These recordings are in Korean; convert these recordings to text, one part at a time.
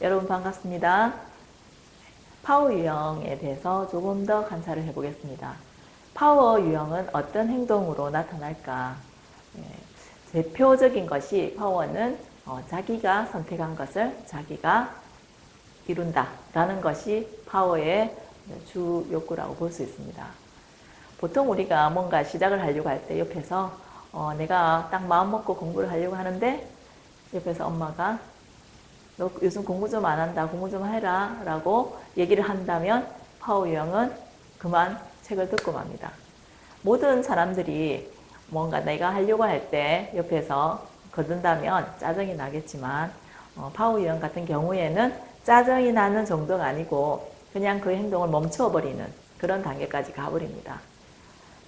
여러분 반갑습니다. 파워 유형에 대해서 조금 더 관찰을 해보겠습니다. 파워 유형은 어떤 행동으로 나타날까? 예, 대표적인 것이 파워는 어, 자기가 선택한 것을 자기가 이룬다 라는 것이 파워의 주 욕구라고 볼 수 있습니다. 보통 우리가 뭔가 시작을 하려고 할 때 옆에서 어, 내가 딱 마음 먹고 공부를 하려고 하는데 옆에서 엄마가 너 요즘 공부 좀 안 한다. 공부 좀 해라. 라고 얘기를 한다면 파워 유형은 그만 책을 덮고 맙니다. 모든 사람들이 뭔가 내가 하려고 할 때 옆에서 거든다면 짜증이 나겠지만 어, 파워 유형 같은 경우에는 짜증이 나는 정도가 아니고 그냥 그 행동을 멈춰버리는 그런 단계까지 가버립니다.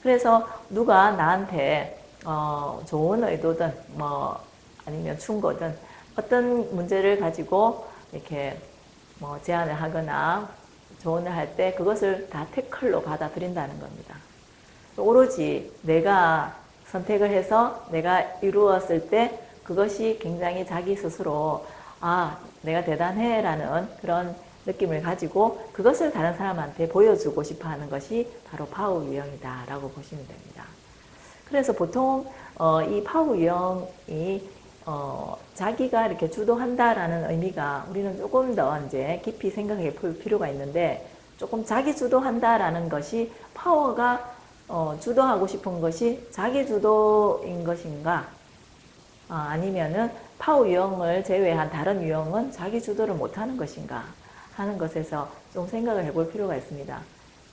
그래서 누가 나한테 어, 좋은 의도든 뭐 아니면 충고든 어떤 문제를 가지고 이렇게 뭐 제안을 하거나 조언을 할 때 그것을 다 태클로 받아들인다는 겁니다. 오로지 내가 선택을 해서 내가 이루었을 때 그것이 굉장히 자기 스스로 아 내가 대단해 라는 그런 느낌을 가지고 그것을 다른 사람한테 보여주고 싶어 하는 것이 바로 파워 유형이다 라고 보시면 됩니다. 그래서 보통 어, 이 파워 유형이 어, 자기가 이렇게 주도한다라는 의미가 우리는 조금 더 이제 깊이 생각해 볼 필요가 있는데 조금 자기 주도한다라는 것이 파워가 어, 주도하고 싶은 것이 자기 주도인 것인가 아니면은 파워 유형을 제외한 다른 유형은 자기 주도를 못하는 것인가 하는 것에서 좀 생각을 해볼 필요가 있습니다.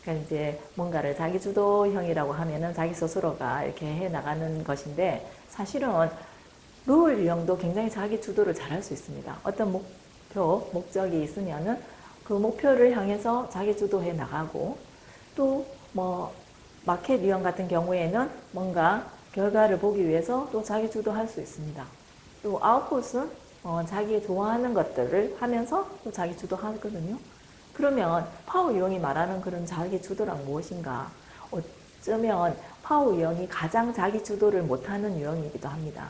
그러니까 이제 뭔가를 자기 주도형이라고 하면은 자기 스스로가 이렇게 해 나가는 것인데 사실은 롤 유형도 굉장히 자기 주도를 잘 할 수 있습니다. 어떤 목표, 목적이 있으면은 그 목표를 향해서 자기 주도해 나가고 또 뭐 마켓 유형 같은 경우에는 뭔가 결과를 보기 위해서 또 자기 주도할 수 있습니다. 또 아웃풋은 어, 자기 좋아하는 것들을 하면서 또 자기 주도하거든요. 그러면 파워 유형이 말하는 그런 자기 주도란 무엇인가? 어쩌면 파워 유형이 가장 자기 주도를 못하는 유형이기도 합니다.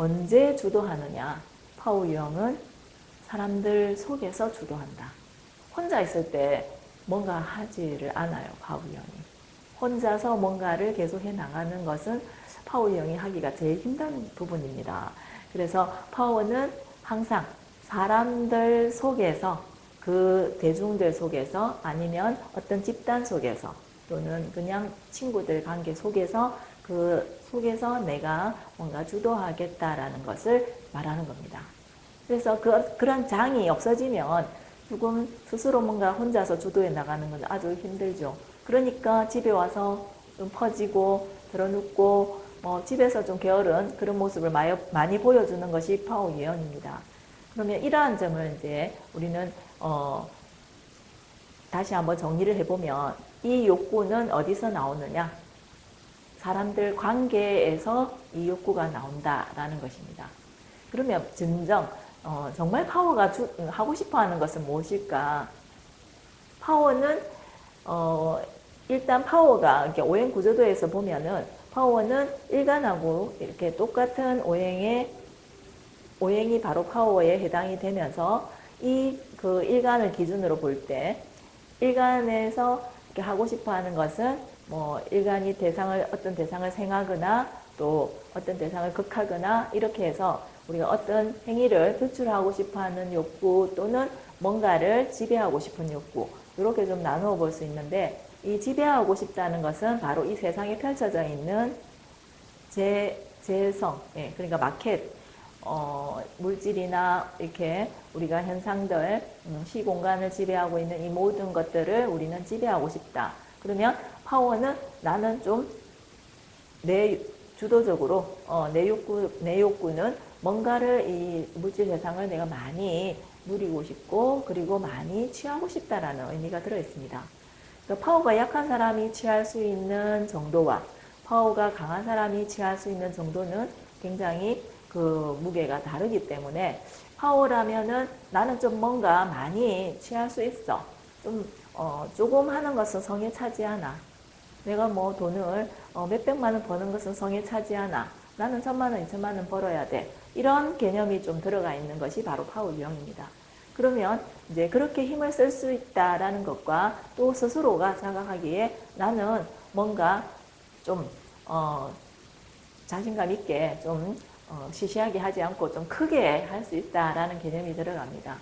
언제 주도하느냐? 파워 유형은 사람들 속에서 주도한다. 혼자 있을 때 뭔가 하지를 않아요. 파워 유형이. 혼자서 뭔가를 계속해 나가는 것은 파워 유형이 하기가 제일 힘든 부분입니다. 그래서 파워는 항상 사람들 속에서 그 대중들 속에서 아니면 어떤 집단 속에서 또는 그냥 친구들 관계 속에서 그 속에서 내가 뭔가 주도하겠다라는 것을 말하는 겁니다. 그래서 그, 그런 장이 없어지면 조금 스스로 뭔가 혼자서 주도해 나가는 건 아주 힘들죠. 그러니까 집에 와서 좀 퍼지고 들어눕고 뭐 집에서 좀 게으른 그런 모습을 많이 보여주는 것이 파워 유형입니다. 그러면 이러한 점을 이제 우리는 어 다시 한번 정리를 해보면 이 욕구는 어디서 나오느냐? 사람들 관계에서 이 욕구가 나온다라는 것입니다. 그러면 진정 어, 정말 파워가 주, 하고 싶어하는 것은 무엇일까? 파워는 어, 일단 파워가 이렇게 오행 구조도에서 보면은 파워는 일간하고 이렇게 똑같은 오행의 오행이 바로 파워에 해당이 되면서 이 그 일간을 기준으로 볼 때 일간에서 이렇게 하고 싶어하는 것은 뭐 일간이 대상을 어떤 대상을 생하거나 또 어떤 대상을 극하거나 이렇게 해서 우리가 어떤 행위를 표출하고 싶어하는 욕구 또는 뭔가를 지배하고 싶은 욕구 이렇게 좀 나누어 볼 수 있는데 이 지배하고 싶다는 것은 바로 이 세상에 펼쳐져 있는 제, 재성, 예, 그러니까 마켓, 어, 물질이나 이렇게 우리가 현상들, 음, 시공간을 지배하고 있는 이 모든 것들을 우리는 지배하고 싶다. 그러면 파워는 나는 좀 내 주도적으로 어, 내 욕구 내 욕구는 뭔가를 이 물질 세상을 내가 많이 누리고 싶고 그리고 많이 취하고 싶다라는 의미가 들어 있습니다. 그러니까 파워가 약한 사람이 취할 수 있는 정도와 파워가 강한 사람이 취할 수 있는 정도는 굉장히 그 무게가 다르기 때문에 파워라면은 나는 좀 뭔가 많이 취할 수 있어. 좀 어, 조금 하는 것은 성에 차지 않아. 내가 뭐 돈을 어, 몇백만 원 버는 것은 성에 차지 않아. 나는 천만 원, 이천만 원 벌어야 돼. 이런 개념이 좀 들어가 있는 것이 바로 파워 유형입니다. 그러면 이제 그렇게 힘을 쓸 수 있다라는 것과 또 스스로가 자각하기에 나는 뭔가 좀, 어, 자신감 있게 좀 어, 시시하게 하지 않고 좀 크게 할 수 있다라는 개념이 들어갑니다.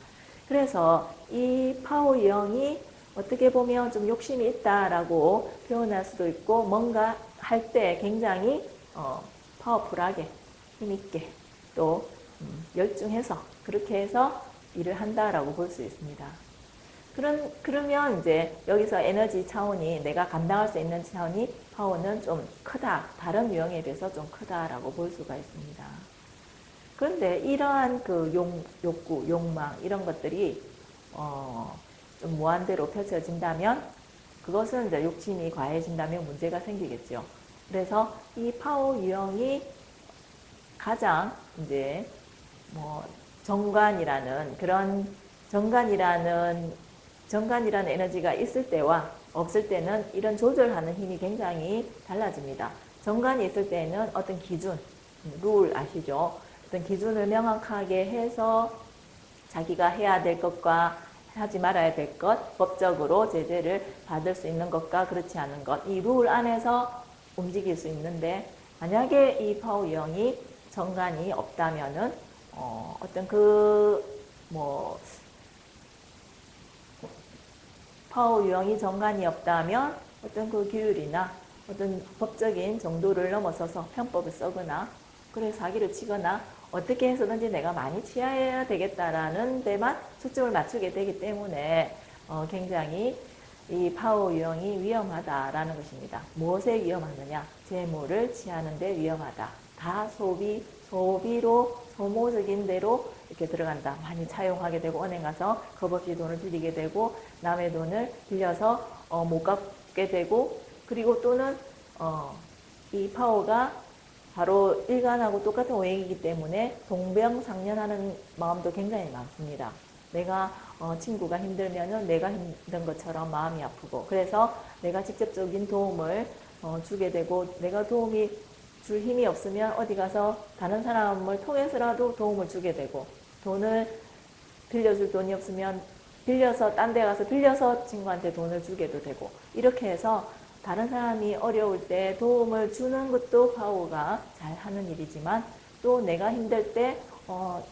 그래서 이 파워 유형이 어떻게 보면 좀 욕심이 있다라고 표현할 수도 있고 뭔가 할 때 굉장히 어, 파워풀하게 힘있게 또 음, 열중해서 그렇게 해서 일을 한다라고 볼 수 있습니다. 그런, 그러면 이제 여기서 에너지 차원이 내가 감당할 수 있는 차원이 파워는 좀 크다. 다른 유형에 비해서 좀 크다라고 볼 수가 있습니다. 그런데 이러한 그 용, 욕구, 욕망 이런 것들이 어, 좀 무한대로 펼쳐진다면 그것은 이제 욕심이 과해진다면 문제가 생기겠죠. 그래서 이 파워 유형이 가장 이제 뭐 정관이라는 그런 정관이라는 정관이라는 에너지가 있을 때와 없을 때는 이런 조절하는 힘이 굉장히 달라집니다. 정관이 있을 때는 어떤 기준, 룰 아시죠? 어떤 기준을 명확하게 해서 자기가 해야 될 것과 하지 말아야 될 것, 법적으로 제재를 받을 수 있는 것과 그렇지 않은 것, 이 룰 안에서 움직일 수 있는데 만약에 이 파워 유형이 정관이 없다면은 어, 어떤 그 뭐 파워 유형이 정관이 없다면 어떤 그 규율이나 어떤 법적인 정도를 넘어서서 편법을 써거나 그래 사기를 치거나 어떻게 해서든지 내가 많이 취해야 되겠다라는 데만 초점을 맞추게 되기 때문에 어, 굉장히 이 파워 유형이 위험하다라는 것입니다. 무엇에 위험하느냐? 재물을 취하는 데 위험하다. 다 소비, 소비로 소모적인 대로 이렇게 들어간다. 많이 차용하게 되고 은행 가서 겁없이 돈을 빌리게 되고 남의 돈을 빌려서 어, 못 갚게 되고 그리고 또는 어, 이 파워가 바로 일간하고 똑같은 오행이기 때문에 동병상련하는 마음도 굉장히 많습니다. 내가 어, 친구가 힘들면은 내가 힘든 것처럼 마음이 아프고 그래서 내가 직접적인 도움을 어, 주게 되고 내가 도움이 줄 힘이 없으면 어디 가서 다른 사람을 통해서라도 도움을 주게 되고 돈을 빌려줄 돈이 없으면 빌려서 딴 데 가서 빌려서 친구한테 돈을 주게도 되고 이렇게 해서 다른 사람이 어려울 때 도움을 주는 것도 파워가 잘 하는 일이지만 또 내가 힘들 때 어,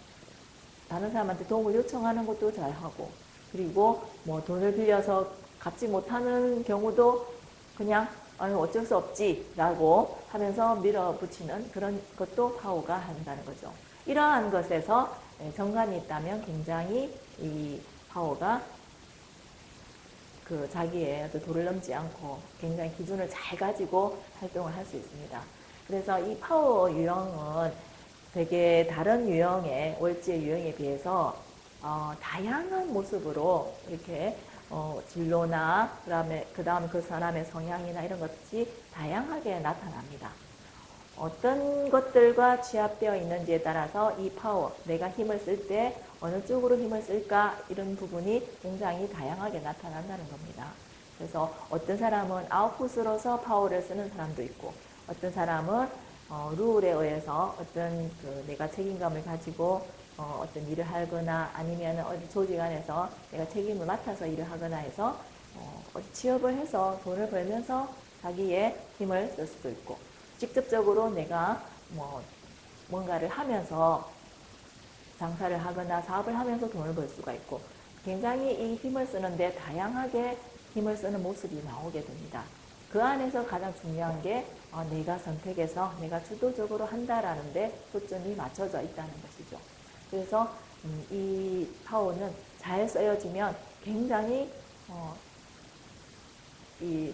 다른 사람한테 도움을 요청하는 것도 잘 하고 그리고 뭐 돈을 빌려서 갚지 못하는 경우도 그냥 아유 어쩔 수 없지 라고 하면서 밀어붙이는 그런 것도 파워가 한다는 거죠. 이러한 것에서 네, 정관이 있다면 굉장히 이 파워가 그 자기의 어떤 도를 넘지 않고 굉장히 기준을 잘 가지고 활동을 할 수 있습니다. 그래서 이 파워 유형은 되게 다른 유형의 월지의 유형에 비해서 어, 다양한 모습으로 이렇게 어, 진로나 그다음에 그 다음 그 사람의 성향이나 이런 것이 다양하게 나타납니다. 어떤 것들과 취합되어 있는지에 따라서 이 파워, 내가 힘을 쓸 때 어느 쪽으로 힘을 쓸까 이런 부분이 굉장히 다양하게 나타난다는 겁니다. 그래서 어떤 사람은 아웃풋으로서 파워를 쓰는 사람도 있고 어떤 사람은 어, 룰에 의해서 어떤 그 내가 책임감을 가지고 어, 떤 일을 하거나 아니면 어디 조직 안에서 내가 책임을 맡아서 일을 하거나 해서 어, 취업을 해서 돈을 벌면서 자기의 힘을 쓸 수도 있고 직접적으로 내가 뭐 뭔가를 하면서 장사를 하거나 사업을 하면서 돈을 벌 수가 있고 굉장히 이 힘을 쓰는데 다양하게 힘을 쓰는 모습이 나오게 됩니다. 그 안에서 가장 중요한 게 어, 내가 선택해서 내가 주도적으로 한다라는 데 초점이 맞춰져 있다는 것이죠. 그래서 음, 이 파워는 잘 쓰여지면 굉장히 어, 이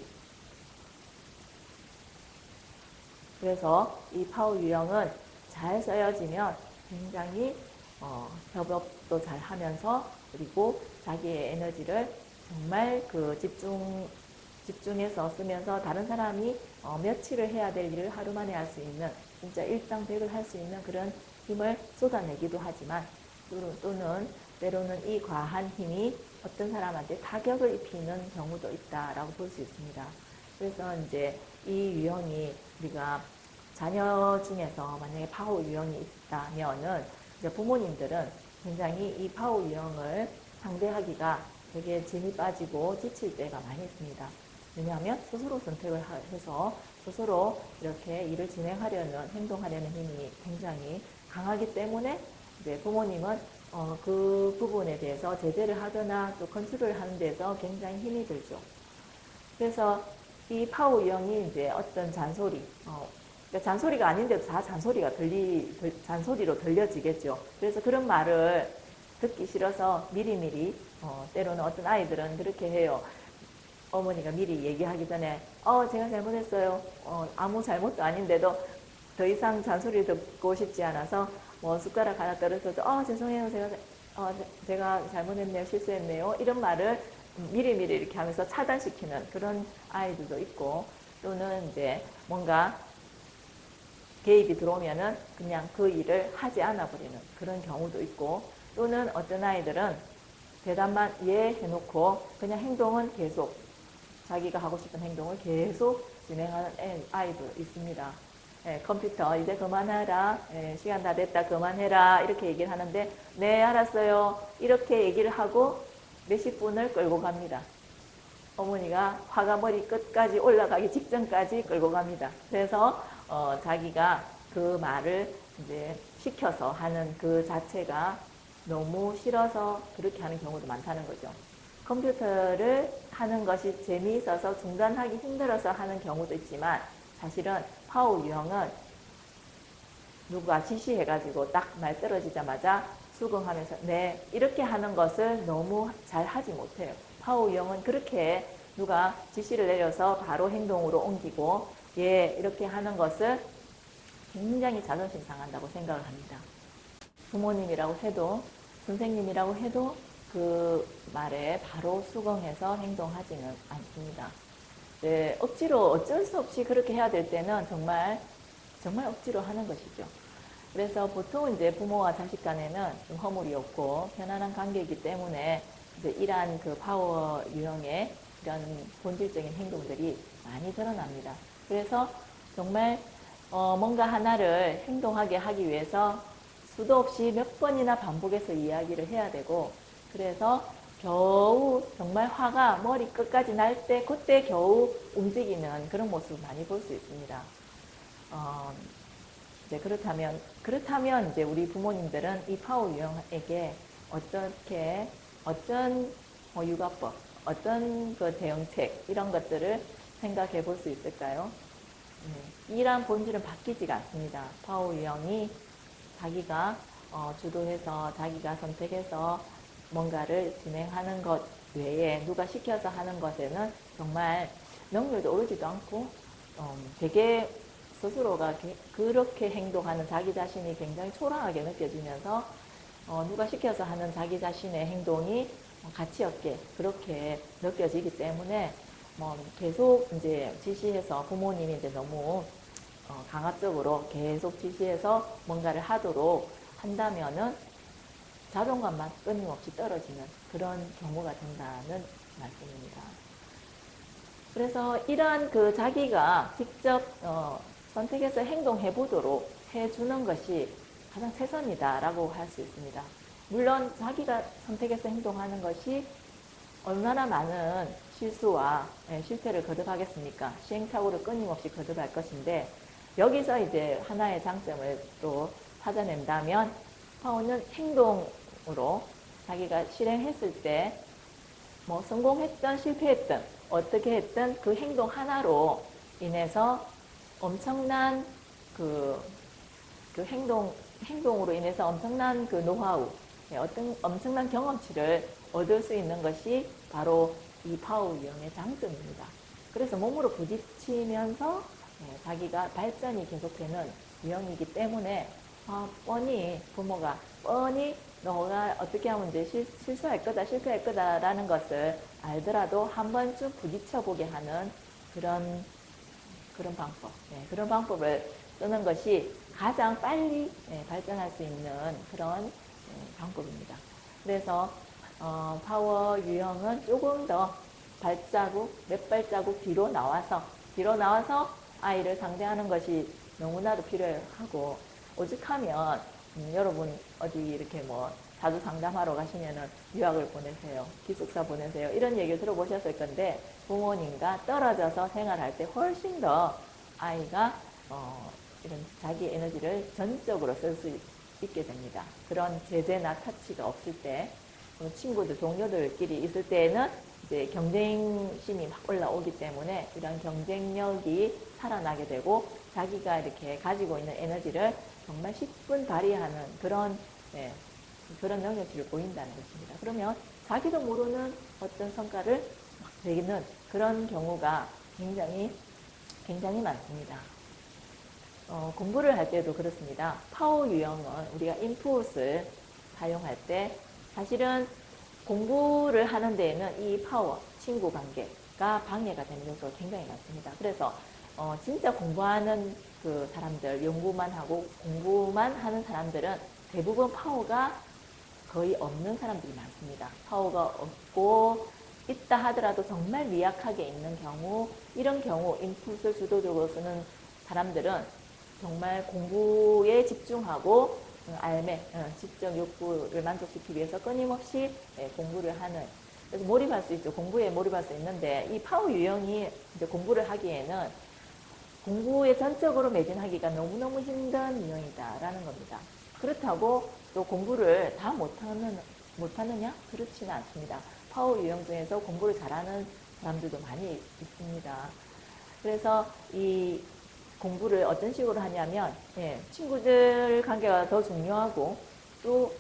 그래서 이 파워 유형은 잘 쓰여지면 굉장히 어, 협업도 잘 하면서 그리고 자기의 에너지를 정말 그 집중 집중해서 쓰면서 다른 사람이 어, 며칠을 해야 될 일을 하루 만에 할 수 있는 진짜 일당백을 할 수 있는 그런 힘을 쏟아내기도 하지만 또는 때로는 이 과한 힘이 어떤 사람한테 타격을 입히는 경우도 있다라고 볼 수 있습니다. 그래서 이제 이 유형이 우리가 자녀 중에서 만약에 파워 유형이 있다면은 부모님들은 굉장히 이 파워 유형을 상대하기가 되게 진이 빠지고 지칠 때가 많이 있습니다. 왜냐하면 스스로 선택을 하- 해서 스스로 이렇게 일을 진행하려는 행동하려는 힘이 굉장히 강하기 때문에 이제 부모님은 어, 그 부분에 대해서 제재를 하거나 또 컨트롤을 하는 데서 굉장히 힘이 들죠. 그래서 이 파워 유형이 이제 어떤 잔소리, 어, 그러니까 잔소리가 아닌데도 다 잔소리가 들리, 들- 잔소리로 들려지겠죠. 그래서 그런 말을 듣기 싫어서 미리미리, 어, 때로는 어떤 아이들은 그렇게 해요. 어머니가 미리 얘기하기 전에, 어, 제가 잘못했어요. 어, 아무 잘못도 아닌데도 더 이상 잔소리 듣고 싶지 않아서 뭐 숟가락 하나 떨어져도, 어, 죄송해요. 제가, 어, 제- 제가 잘못했네요. 실수했네요. 이런 말을 미리미리 이렇게 하면서 차단시키는 그런 아이들도 있고, 또는 이제 뭔가 개입이 들어오면은 그냥 그 일을 하지 않아 버리는 그런 경우도 있고 또는 어떤 아이들은 대답만 예 해놓고 그냥 행동은 계속 자기가 하고 싶은 행동을 계속 진행하는 애- 아이도 있습니다. 예, 컴퓨터 이제 그만하라 예, 시간 다 됐다 그만해라 이렇게 얘기를 하는데 네 알았어요 이렇게 얘기를 하고 몇십 분을 끌고 갑니다. 어머니가 화가 머리 끝까지 올라가기 직전까지 끌고 갑니다. 그래서 어, 자기가 그 말을 이제 시켜서 하는 그 자체가 너무 싫어서 그렇게 하는 경우도 많다는 거죠. 컴퓨터를 하는 것이 재미있어서 중단하기 힘들어서 하는 경우도 있지만 사실은 파워 유형은 누가 지시해가지고 딱 말 떨어지자마자 수긍하면서 네 이렇게 하는 것을 너무 잘 하지 못해요. 파워 유형은 그렇게 누가 지시를 내려서 바로 행동으로 옮기고 예 이렇게 하는 것을 굉장히 자존심 상한다고 생각을 합니다. 부모님이라고 해도 선생님이라고 해도 그 말에 바로 수긍해서 행동하지는 않습니다. 네, 억지로 어쩔 수 없이 그렇게 해야 될 때는 정말 정말 억지로 하는 것이죠. 그래서 보통 이제 부모와 자식 간에는 좀 허물이 없고 편안한 관계이기 때문에 이제 이러한 그 파워 유형의 이런 본질적인 행동들이 많이 드러납니다. 그래서 정말 어, 뭔가 하나를 행동하게 하기 위해서 수도 없이 몇 번이나 반복해서 이야기를 해야 되고 그래서 겨우 정말 화가 머리 끝까지 날 때 그때 겨우 움직이는 그런 모습을 많이 볼 수 있습니다. 어, 이제 그렇다면 그렇다면 이제 우리 부모님들은 이 파워 유형에게 어떻게 어떤 뭐 육아법, 어떤 그 대응책 이런 것들을 생각해 볼 수 있을까요? 네, 이러한 본질은 바뀌지가 않습니다. 파워 유형이 자기가 어, 주도해서 자기가 선택해서 뭔가를 진행하는 것 외에 누가 시켜서 하는 것에는 정말 명료도 오르지도 않고 어, 되게 스스로가 게- 그렇게 행동하는 자기 자신이 굉장히 초라하게 느껴지면서 어, 누가 시켜서 하는 자기 자신의 행동이 가치 없게 그렇게 느껴지기 때문에 뭐 계속 이제 지시해서 부모님이 이제 너무 어, 강압적으로 계속 지시해서 뭔가를 하도록 한다면은 자존감만 끊임없이 떨어지는 그런 경우가 된다는 말씀입니다. 그래서 이러한 그 자기가 직접 어, 선택해서 행동해 보도록 해주는 것이 가장 최선이다 라고 할 수 있습니다. 물론 자기가 선택해서 행동하는 것이 얼마나 많은 실수와 예, 실패를 거듭하겠습니까? 시행착오를 끊임없이 거듭할 것인데 여기서 이제 하나의 장점을 또 찾아낸다면 파워는 행동으로 자기가 실행했을 때 뭐 성공했든 실패했든 어떻게 했든 그 행동 하나로 인해서 엄청난 그, 그 행동, 행동으로 인해서 엄청난 그 노하우, 예, 어떤 엄청난 경험치를 얻을 수 있는 것이 바로 이 파워 유형의 장점입니다. 그래서 몸으로 부딪히면서 예, 자기가 발전이 계속되는 유형이기 때문에 아, 뻔히 부모가 뻔히 너가 어떻게 하면 이제 실, 실수할 거다, 실패할 거다 라는 것을 알더라도 한 번쯤 부딪혀보게 하는 그런 그런 방법, 예, 그런 방법을 쓰는 것이 가장 빨리 예, 발전할 수 있는 그런 예, 방법입니다. 그래서 어, 파워 유형은 조금 더 발자국, 몇 발자국 뒤로 나와서 뒤로 나와서 아이를 상대하는 것이 너무나도 필요하고 오직하면 음, 여러분 어디 이렇게 뭐 자주 상담하러 가시면은 유학을 보내세요. 기숙사 보내세요. 이런 얘기 들어보셨을 건데 부모님과 떨어져서 생활할 때 훨씬 더 아이가 어, 이런 자기 에너지를 전적으로 쓸 수 있게 됩니다. 그런 제재나 타치가 없을 때 어, 친구들, 동료들끼리 있을 때는 이제 경쟁심이 막 올라오기 때문에 이런 경쟁력이 살아나게 되고 자기가 이렇게 가지고 있는 에너지를 정말 10분 발휘하는 그런 예, 그런 능력치를 보인다는 것입니다. 그러면 자기도 모르는 어떤 성과를 막 내는 그런 경우가 굉장히 굉장히 많습니다. 어, 공부를 할 때도 그렇습니다. 파워 유형은 우리가 인풋을 사용할 때 사실은 공부를 하는 데에는 이 파워, 친구 관계가 방해가 되는 요소가 굉장히 많습니다. 그래서 어, 진짜 공부하는 그 사람들, 연구만 하고 공부만 하는 사람들은 대부분 파워가 거의 없는 사람들이 많습니다. 파워가 없고 있다 하더라도 정말 미약하게 있는 경우 이런 경우 인풋을 주도적으로 쓰는 사람들은 정말 공부에 집중하고 어, 알매, 어, 지적 욕구를 만족시키기 위해서 끊임없이 예, 공부를 하는 그래서 몰입할 수 있죠. 공부에 몰입할 수 있는데 이 파워 유형이 이제 공부를 하기에는 공부에 전적으로 매진하기가 너무너무 힘든 유형이다라는 겁니다. 그렇다고 또 공부를 다 못하는, 못하느냐? 그렇지는 않습니다. 파워 유형 중에서 공부를 잘하는 사람들도 많이 있습니다. 그래서 이 공부를 어떤 식으로 하냐면, 예, 친구들 관계가 더 중요하고, 또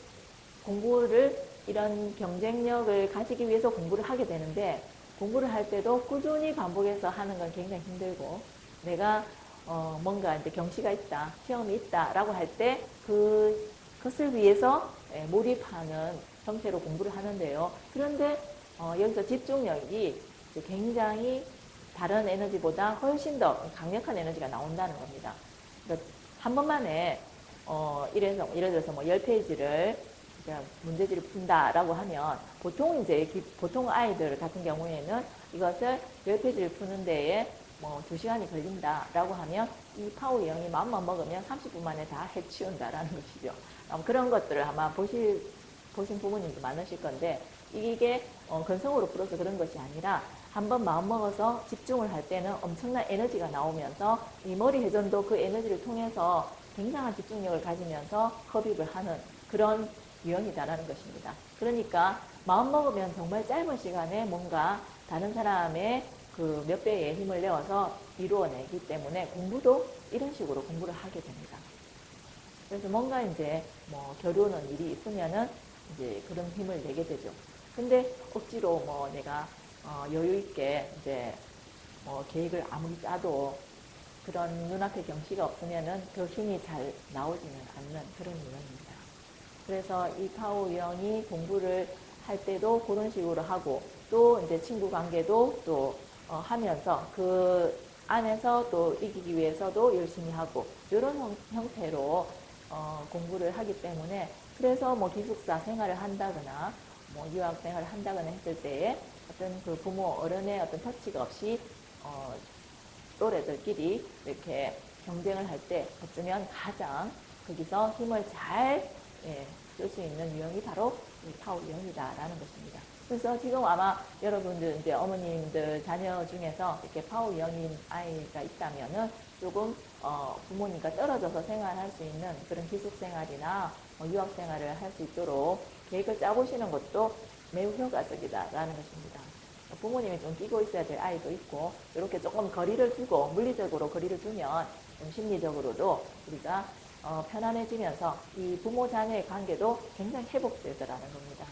공부를 이런 경쟁력을 가지기 위해서 공부를 하게 되는데, 공부를 할 때도 꾸준히 반복해서 하는 건 굉장히 힘들고, 내가 어, 뭔가 이제 경시가 있다, 시험이 있다라고 할 때 그, 그것을 위해서 예, 몰입하는 형태로 공부를 하는데요. 그런데 어, 여기서 집중력이 굉장히 다른 에너지보다 훨씬 더 강력한 에너지가 나온다는 겁니다. 그러니까 한 번만에 어, 이래서 예를 들어서 뭐 10페이지를 문제지를 푼다라고 하면 보통 이제 보통 아이들 같은 경우에는 이것을 10페이지를 푸는 데에 뭐 2시간이 걸린다라고 하면 이 파워 유형이 마음만 먹으면 30분 만에 다 해치운다라는 것이죠. 그런 것들을 아마 보실, 보신 부모님도 많으실 건데 이게 어, 근성으로 풀어서 그런 것이 아니라 한번 마음먹어서 집중을 할 때는 엄청난 에너지가 나오면서 이 머리 회전도 그 에너지를 통해서 굉장한 집중력을 가지면서 흡입을 하는 그런 유형이다라는 것입니다. 그러니까 마음먹으면 정말 짧은 시간에 뭔가 다른 사람의 그 몇 배의 힘을 내어서 이루어내기 때문에 공부도 이런 식으로 공부를 하게 됩니다. 그래서 뭔가 이제 뭐 겨루는 일이 있으면은 이제 그런 힘을 내게 되죠. 근데 억지로 뭐 내가 어 여유 있게 이제 뭐 계획을 아무리 짜도 그런 눈앞에 경치가 없으면은 그 힘이 잘 나오지는 않는 그런 유형입니다. 그래서 이 파워 유형이 공부를 할 때도 그런 식으로 하고 또 이제 친구 관계도 또 어, 하면서 그 안에서 또 이기기 위해서도 열심히 하고 이런 형, 태로 어, 공부를 하기 때문에 그래서 뭐 기숙사 생활을 한다거나 뭐 유학 생활을 한다거나 했을 때에 어떤 그 부모 어른의 어떤 터치가 없이 어, 또래들끼리 이렇게 경쟁을 할 때 어쩌면 가장 거기서 힘을 잘 예, 쓸수 있는 유형이 바로 파워 유형이다라는 것입니다. 그래서 지금 아마 여러분들 이제 어머님들 자녀 중에서 이렇게 파워 유형인 아이가 있다면은 조금 어 부모님과 떨어져서 생활할 수 있는 그런 기숙 생활이나 어 유학 생활을 할 수 있도록 계획을 짜보시는 것도 매우 효과적이다라는 것입니다. 부모님이 좀 끼고 있어야 될 아이도 있고 이렇게 조금 거리를 두고 물리적으로 거리를 두면 좀 심리적으로도 우리가 어 편안해지면서 이 부모 자녀의 관계도 굉장히 회복되더라는 겁니다.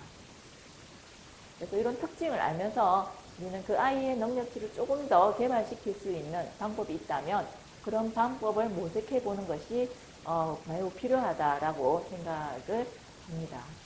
그래서 이런 특징을 알면서 우리는 그 아이의 능력치를 조금 더 개발시킬 수 있는 방법이 있다면 그런 방법을 모색해 보는 것이 어, 매우 필요하다라고 생각을 합니다.